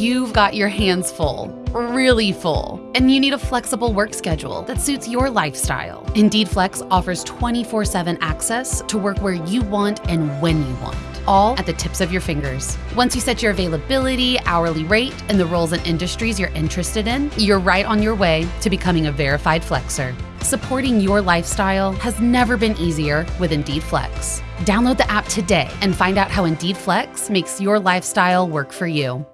You've got your hands full, really full, and you need a flexible work schedule that suits your lifestyle. Indeed Flex offers 24 7 access to work where you want and when you want all at the tips of your fingers. Once you set your availability, hourly rate, and the roles and industries you're interested in, you're right on your way to becoming a verified flexer. Supporting your lifestyle has never been easier with Indeed Flex. Download the app today and find out how Indeed Flex makes your lifestyle work for you.